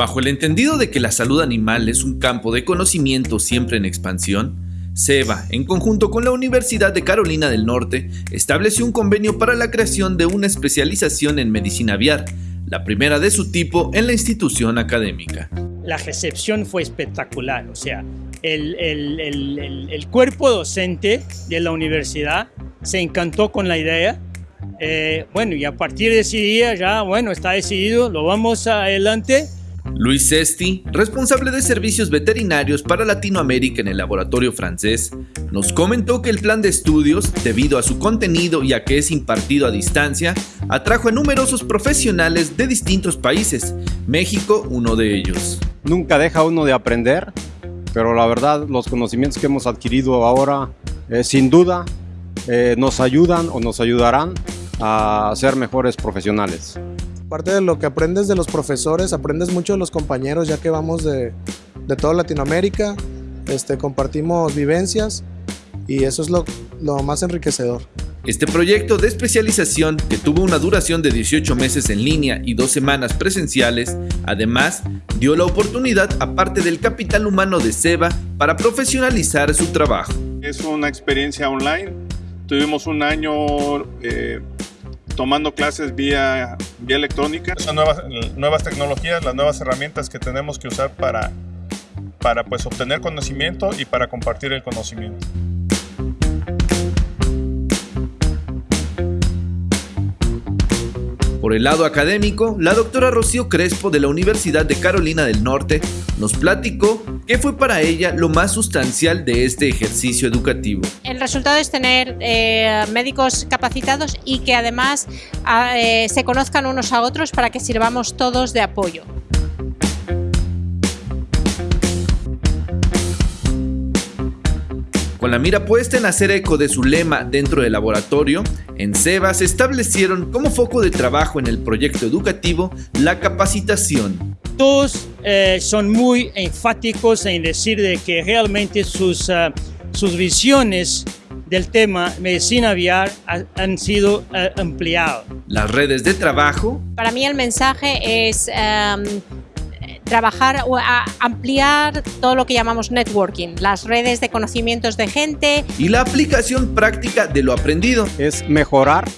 Bajo el entendido de que la salud animal es un campo de conocimiento siempre en expansión, SEBA, en conjunto con la Universidad de Carolina del Norte, estableció un convenio para la creación de una especialización en medicina aviar, la primera de su tipo en la institución académica. La recepción fue espectacular, o sea, el, el, cuerpo docente de la universidad se encantó con la idea. Eh, bueno, y a partir de ese día ya, bueno, está decidido, lo vamos adelante Luis Sesti, responsable de servicios veterinarios para Latinoamérica en el laboratorio francés, nos comentó que el plan de estudios, debido a su contenido y a que es impartido a distancia, atrajo a numerosos profesionales de distintos países, México uno de ellos. Nunca deja uno de aprender, pero la verdad los conocimientos que hemos adquirido ahora, eh, sin duda, eh, nos ayudan o nos ayudarán a ser mejores profesionales. Parte de lo que aprendes de los profesores, aprendes mucho de los compañeros, ya que vamos de, de toda Latinoamérica, este, compartimos vivencias y eso es lo, lo más enriquecedor. Este proyecto de especialización, que tuvo una duración de 18 meses en línea y dos semanas presenciales, además dio la oportunidad a parte del capital humano de SEBA para profesionalizar su trabajo. Es una experiencia online, tuvimos un año eh, tomando clases vía, vía electrónica. Son nuevas, nuevas tecnologías, las nuevas herramientas que tenemos que usar para, para pues, obtener conocimiento y para compartir el conocimiento. Por el lado académico, la doctora Rocío Crespo de la Universidad de Carolina del Norte nos platicó qué fue para ella lo más sustancial de este ejercicio educativo. El resultado es tener eh, médicos capacitados y que además ah, eh, se conozcan unos a otros para que sirvamos todos de apoyo. Con la mira puesta en hacer eco de su lema dentro del laboratorio, en SEBA se establecieron como foco de trabajo en el proyecto educativo la capacitación. Todos eh, son muy enfáticos en decir de que realmente sus, uh, sus visiones del tema medicina aviar han sido uh, ampliadas. Las redes de trabajo. Para mí el mensaje es um, trabajar o ampliar todo lo que llamamos networking, las redes de conocimientos de gente. Y la aplicación práctica de lo aprendido. Es mejorar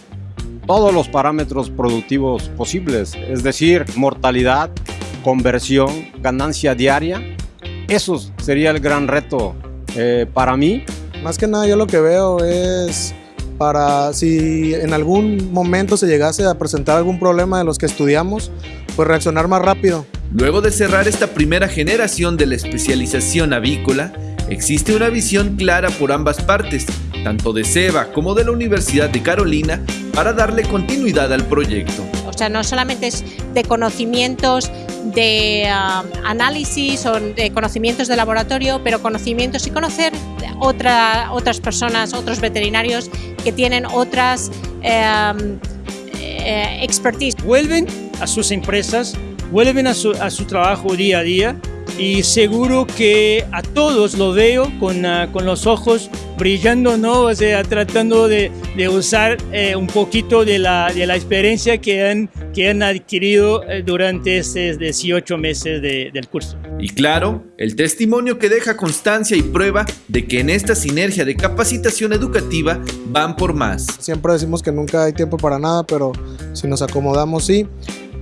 todos los parámetros productivos posibles, es decir, mortalidad, conversión, ganancia diaria. Eso sería el gran reto eh, para mí. Más que nada yo lo que veo es para si en algún momento se llegase a presentar algún problema de los que estudiamos, pues reaccionar más rápido. Luego de cerrar esta primera generación de la especialización avícola, existe una visión clara por ambas partes, tanto de SEBA como de la Universidad de Carolina, para darle continuidad al proyecto. O sea, no solamente es de conocimientos de um, análisis o de conocimientos de laboratorio, pero conocimientos y conocer otra, otras personas, otros veterinarios que tienen otras um, eh, expertise. Vuelven a sus empresas vuelven a su, a su trabajo día a día y seguro que a todos lo veo con, uh, con los ojos brillando, ¿no? O sea, tratando de, de usar eh, un poquito de la, de la experiencia que han, que han adquirido eh, durante estos 18 meses de, del curso. Y claro, el testimonio que deja constancia y prueba de que en esta sinergia de capacitación educativa van por más. Siempre decimos que nunca hay tiempo para nada, pero si nos acomodamos sí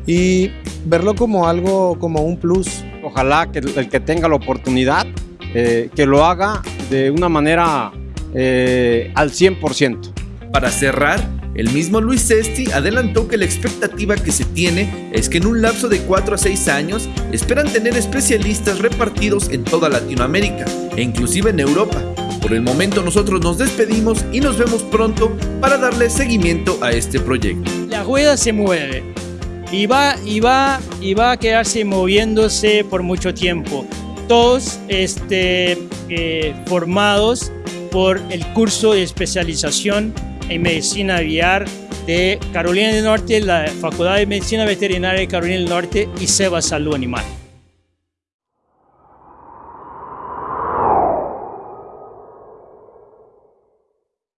y verlo como algo, como un plus. Ojalá que el que tenga la oportunidad, eh, que lo haga de una manera eh, al 100%. Para cerrar, el mismo Luis Sesti adelantó que la expectativa que se tiene es que en un lapso de 4 a 6 años esperan tener especialistas repartidos en toda Latinoamérica e inclusive en Europa. Por el momento nosotros nos despedimos y nos vemos pronto para darle seguimiento a este proyecto. La rueda se mueve y va, y va, y va a quedarse moviéndose por mucho tiempo. Todos este, eh, formados por el curso de especialización en medicina aviar de Carolina del Norte, la Facultad de Medicina Veterinaria de Carolina del Norte y SEBA Salud Animal.